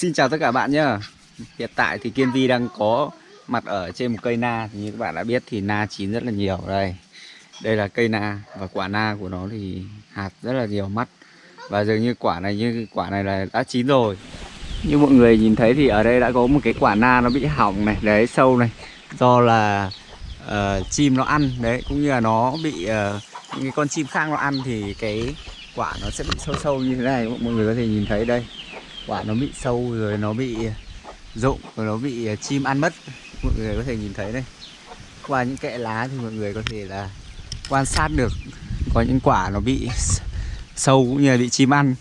Xin chào tất cả bạn nhé Hiện tại thì Kiên Vi đang có mặt ở trên một cây na. Thì Như các bạn đã biết thì na chín rất là nhiều. Đây. Đây là cây na và quả na của nó thì hạt rất là nhiều mắt. Và dường như quả này như quả này là đã chín rồi. Như mọi người nhìn thấy thì ở đây đã có một cái quả na nó bị hỏng này. Đấy sâu này. Do là uh, chim nó ăn. Đấy cũng như là nó bị uh, những cái con chim khác nó ăn thì cái quả nó sẽ bị sâu sâu như thế này. Mọi người có thể nhìn thấy đây quả nó bị sâu rồi nó bị rụng rồi nó bị à, chim ăn mất. Mọi người có thể nhìn thấy đây qua những kẽ lá thì mọi người có thể là quan sát được có những quả nó bị sâu cũng như là bị chim ăn.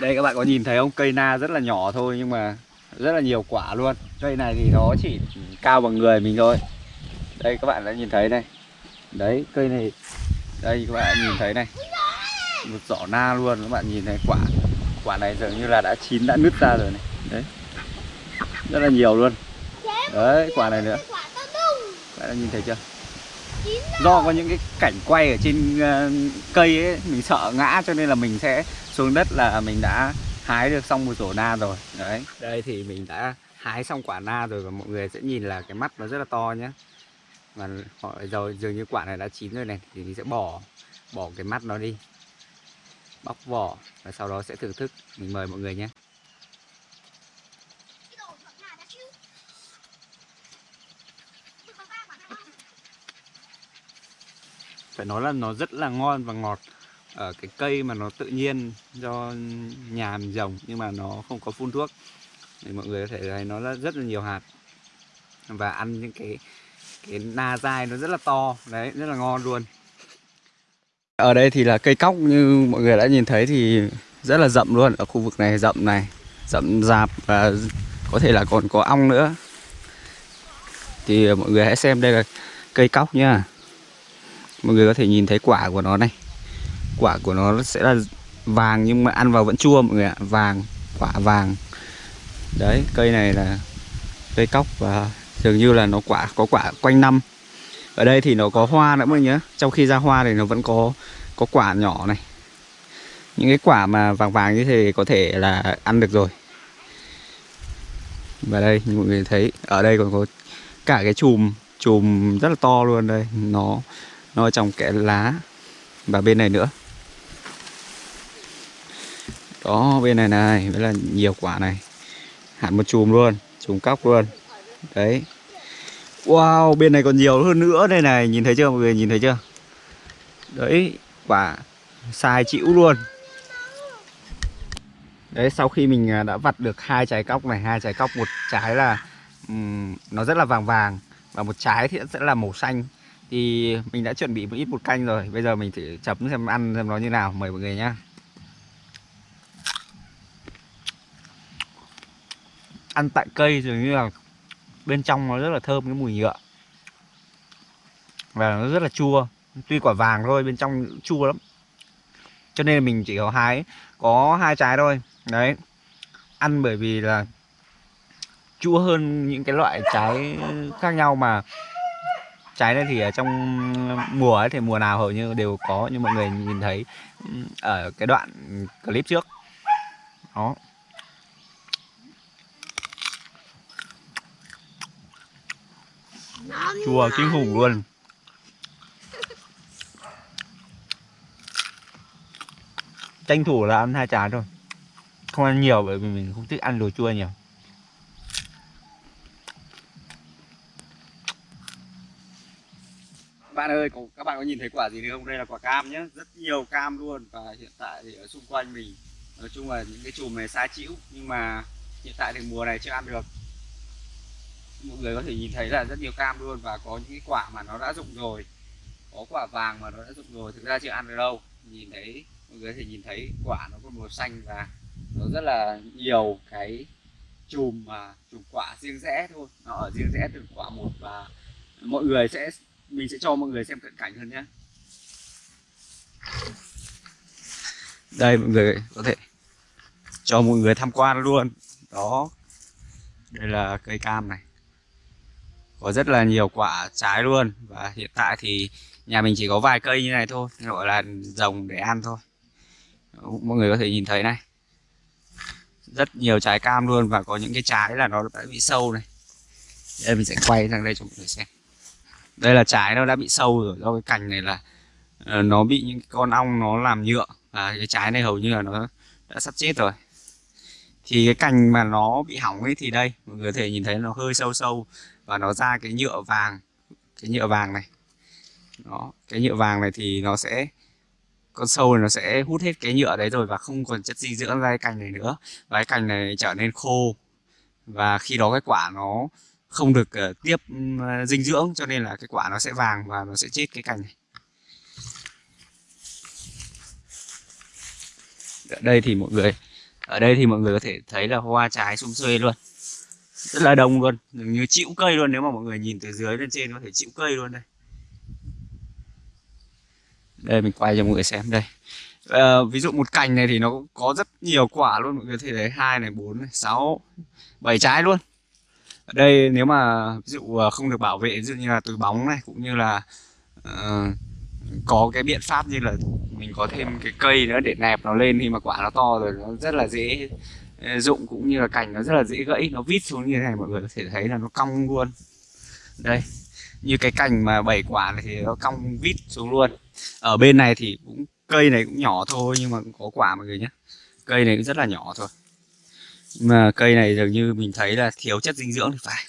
Đây, các bạn có nhìn thấy không? Cây na rất là nhỏ thôi nhưng mà rất là nhiều quả luôn. Cây này thì nó chỉ cao bằng người mình thôi. Đây, các bạn đã nhìn thấy đây đấy, cây này, đây các bạn nhìn thấy này. Một giỏ na luôn, các bạn nhìn thấy quả quả này dường như là đã chín đã nứt ra rồi này. Đấy. Rất là nhiều luôn. Đấy quả này nữa. các bạn nhìn thấy chưa? Do có những cái cảnh quay ở trên uh, cây ấy mình sợ ngã cho nên là mình sẽ xuống đất là mình đã hái được xong một rổ na rồi. Đấy. Đây thì mình đã hái xong quả na rồi và mọi người sẽ nhìn là cái mắt nó rất là to nhé và họ rồi dường như quả này đã chín rồi này thì mình sẽ bỏ bỏ cái mắt nó đi bóc vỏ và sau đó sẽ thưởng thức. Mình mời mọi người nhé. Phải nói là nó rất là ngon và ngọt. Ở cái cây mà nó tự nhiên do nhà mình trồng nhưng mà nó không có phun thuốc. Thì mọi người có thể thấy nó rất là nhiều hạt. Và ăn những cái cái na dai nó rất là to. Đấy rất là ngon luôn ở đây thì là cây cóc, như mọi người đã nhìn thấy thì rất là rậm luôn. Ở khu vực này rậm này, rậm rạp và có thể là còn có ong nữa. Thì mọi người hãy xem đây là cây cóc nhá. Mọi người có thể nhìn thấy quả của nó này. Quả của nó sẽ là vàng nhưng mà ăn vào vẫn chua mọi người ạ. Vàng, quả vàng. Đấy, cây này là cây cóc và dường như là nó quả, có quả quanh năm ở đây thì nó có hoa nữa mọi người nhớ trong khi ra hoa thì nó vẫn có có quả nhỏ này. Những cái quả mà vàng vàng như thế có thể là ăn được rồi. Và đây mọi người thấy, ở đây còn có cả cái chùm chùm rất là to luôn đây. Nó nó trong kẽ lá và bên này nữa. Đó, bên này này, với là nhiều quả này. Hẳn một chùm luôn, chùm cóc luôn. Đấy wow bên này còn nhiều hơn nữa đây này nhìn thấy chưa mọi người nhìn thấy chưa? Đấy quả sai chịu luôn. Đấy sau khi mình à, đã vặt được hai trái cóc này hai trái cóc một trái là um, nó rất là vàng vàng và một trái thì sẽ là màu xanh. Thì mình đã chuẩn bị một ít bột canh rồi bây giờ mình thử chấm xem ăn xem nó như nào mời mọi người nhá. Ăn tại cây dường như là bên trong nó rất là thơm cái mùi nhựa. Và nó rất là chua. Tuy quả vàng thôi, bên trong chua lắm. Cho nên mình chỉ có hái, có hai trái thôi. Đấy. Ăn bởi vì là chua hơn những cái loại trái khác nhau mà trái này thì ở trong mùa ấy thì mùa nào hầu như đều có như mọi người nhìn thấy ở cái đoạn clip trước. Đó. Chua kinh khủng luôn. Tranh thủ là ăn hai chán thôi. Không ăn nhiều bởi vì mình không thích ăn đồ chua nhiều. Bạn ơi các bạn có nhìn thấy quả gì không? Đây là quả cam nhé rất nhiều cam luôn và hiện tại thì ở xung quanh mình. Nói chung là những cái chùm này xa chịu nhưng mà hiện tại thì mùa này chưa ăn được mọi người có thể nhìn thấy là rất nhiều cam luôn và có những cái quả mà nó đã rụng rồi. Có quả vàng mà nó đã rụng rồi, thực ra chưa ăn được đâu. Nhìn thấy, mọi người có thể nhìn thấy quả nó còn màu xanh và nó rất là nhiều cái chùm mà, chùm quả riêng rẽ thôi. Nó ở riêng rẽ từ quả một và mọi người sẽ, mình sẽ cho mọi người xem cận cảnh hơn nhé. Đây, mọi người có thể cho mọi người tham quan luôn. Đó, đây là cây cam này có rất là nhiều quả trái luôn. Và hiện tại thì nhà mình chỉ có vài cây như này thôi, gọi là rồng để ăn thôi. Mọi người có thể nhìn thấy này. Rất nhiều trái cam luôn và có những cái trái là nó đã bị sâu này. Đây mình sẽ quay sang đây cho mọi người xem. Đây là trái nó đã bị sâu rồi, do cái cành này là ờ, nó bị những con ong nó làm nhựa. Và cái trái này hầu như là nó đã sắp chết rồi thì cái cành mà nó bị hỏng ấy thì đây mọi người có thể nhìn thấy nó hơi sâu sâu và nó ra cái nhựa vàng cái nhựa vàng này. Đó cái nhựa vàng này thì nó sẽ con sâu này nó sẽ hút hết cái nhựa đấy rồi và không còn chất dinh dưỡng ra cái cành này nữa. Và cái cành này trở nên khô và khi đó cái quả nó không được uh, tiếp uh, dinh dưỡng cho nên là cái quả nó sẽ vàng và nó sẽ chết cái cành này. Ở đây thì mọi người ở đây thì mọi người có thể thấy là hoa trái sum xuê luôn. Rất là đông luôn dường như chịu cây luôn nếu mà mọi người nhìn từ dưới lên trên có thể chịu cây luôn đây. Đây mình quay cho mọi người xem đây. À, ví dụ một cành này thì nó có rất nhiều quả luôn mọi người thấy đấy hai này bốn này sáu bảy trái luôn. Ở đây nếu mà ví dụ ờ, không được bảo vệ ví dụ như là từ bóng này cũng như là uh, có cái biện pháp như là mình có thêm cái cây nữa để nẹp nó lên khi mà quả nó to rồi, nó rất là dễ ờ, dụng cũng như là cành nó rất là dễ gãy, nó vít xuống như thế này mọi người có thể thấy là nó cong luôn. Đây, như cái cành mà bảy quả này thì nó cong vít xuống luôn. Ở bên này thì cũng, cây này cũng nhỏ thôi nhưng mà cũng có quả mọi người nhé cây này cũng rất là nhỏ thôi. Mà cây này dường như mình thấy là thiếu chất dinh dưỡng thì phải.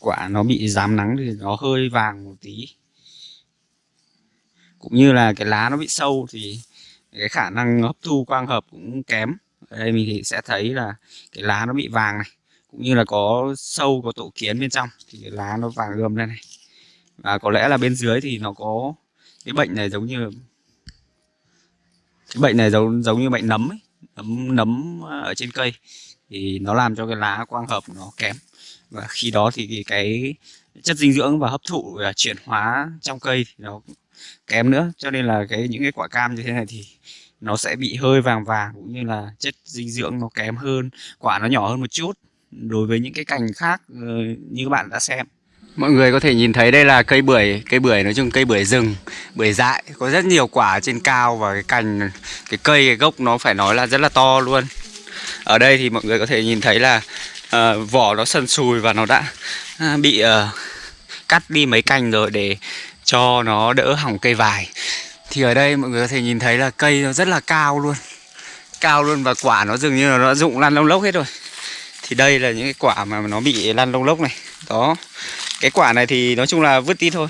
Quả nó bị dám nắng thì nó hơi vàng một tí cũng như là cái lá nó bị sâu thì cái khả năng hấp thu quang hợp cũng kém. Ở đây mình thì sẽ thấy là cái lá nó bị vàng này cũng như là có sâu có tổ kiến bên trong thì cái lá nó vàng gươm lên này. Và có lẽ là bên dưới thì nó có cái bệnh này giống như cái bệnh này giống giống như bệnh nấm ấy nấm nấm ở trên cây thì nó làm cho cái lá quang hợp nó kém. Và khi đó thì cái, cái chất dinh dưỡng và hấp thụ và chuyển hóa trong cây thì nó kém nữa cho nên là cái những cái quả cam như thế này thì nó sẽ bị hơi vàng vàng cũng như là chất dinh dưỡng nó kém hơn quả nó nhỏ hơn một chút. Đối với những cái cành khác ờ, như các bạn đã xem. Mọi người có thể nhìn thấy đây là cây bưởi cây bưởi nói chung cây bưởi rừng bưởi dại. Có rất nhiều quả trên cao và cái cành cái cây cái gốc nó phải nói là rất là to luôn. Ở đây thì mọi người có thể nhìn thấy là uh, vỏ nó sần sùi và nó đã uh, bị uh, cắt đi mấy cành rồi để cho nó đỡ hỏng cây vải. Thì ở đây mọi người có thể nhìn thấy là cây nó rất là cao luôn. Cao luôn và quả nó dường như là nó rụng lăn lông lốc hết rồi. Thì đây là những cái quả mà nó bị lăn lông lốc này. Đó cái quả này thì nói chung là vứt đi thôi.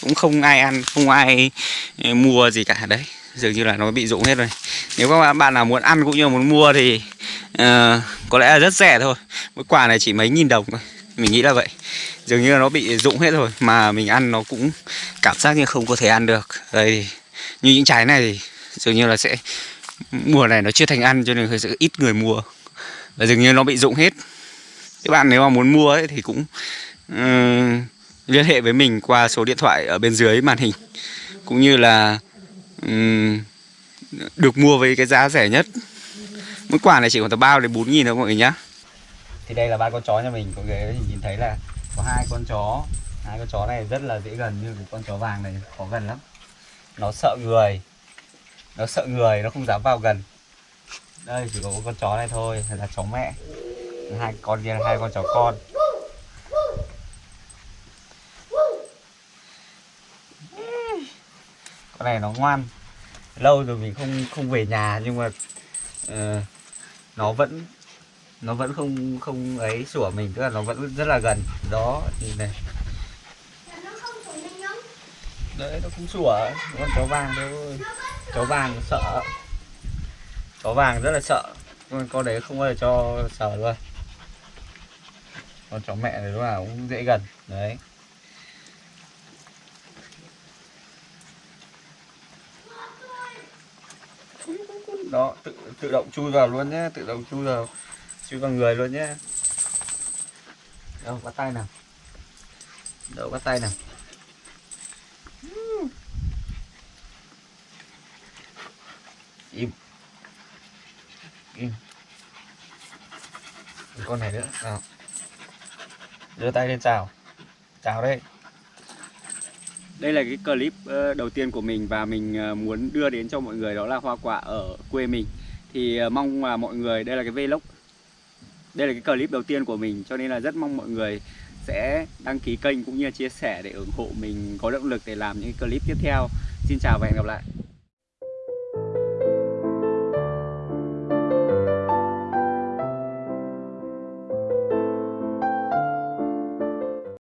Cũng không ai ăn không ai ừ, mua gì cả. Đấy dường như là nó bị rụng hết rồi. Nếu các bạn nào muốn ăn cũng như muốn mua thì uh, có lẽ là rất rẻ thôi. Mỗi quả này chỉ mấy nghìn đồng thôi mình nghĩ là vậy. Dường như là nó bị rụng hết rồi mà mình ăn nó cũng cảm giác như không có thể ăn được. Đây như những trái này thì dường như là sẽ mùa này nó chưa thành ăn cho nên sẽ ít người mua. Và dường như nó bị rụng hết. Các bạn nếu mà muốn mua ấy, thì cũng um, liên hệ với mình qua số điện thoại ở bên dưới màn hình. Cũng như là um, được mua với cái giá rẻ nhất. Mỗi quả này chỉ khoảng từ bao đến bốn nghìn thôi mọi người nhá thì đây là ba con chó nhà mình có ghế nhìn thấy là có hai con chó. Hai con chó này rất là dễ gần như cái con chó vàng này khó gần lắm. Nó sợ người. Nó sợ người nó không dám vào gần. Đây chỉ có con chó này thôi là chó mẹ. Hai con kia hai con chó con. Con này nó ngoan. Lâu rồi mình không không về nhà nhưng mà uh, nó vẫn nó vẫn không không ấy sủa mình tức là nó vẫn rất là gần. Đó nhìn này. Đấy nó cũng sủa. Con chó vàng thôi chó vàng sợ. Chó vàng rất là sợ. Con con đấy không bao giờ cho sờ luôn. Con chó mẹ này lúc nào cũng dễ gần. Đấy. Đó tự tự động chui vào luôn nhé tự động chui vào chui vào người luôn nhé. Đâu bắt tay nào. Đâu bắt tay nào. Im. Im. Con này nữa. Nào. Đưa tay lên chào. Chào đây đây là cái clip ờ, đầu tiên của mình và mình ờ, muốn đưa đến cho mọi người đó là hoa quả ở quê mình. Thì ờ, mong là mọi người đây là cái vlog đây là cái clip đầu tiên của mình, cho nên là rất mong mọi người sẽ đăng ký kênh cũng như là chia sẻ để ủng hộ mình, có động lực để làm những clip tiếp theo. Xin chào và hẹn gặp lại.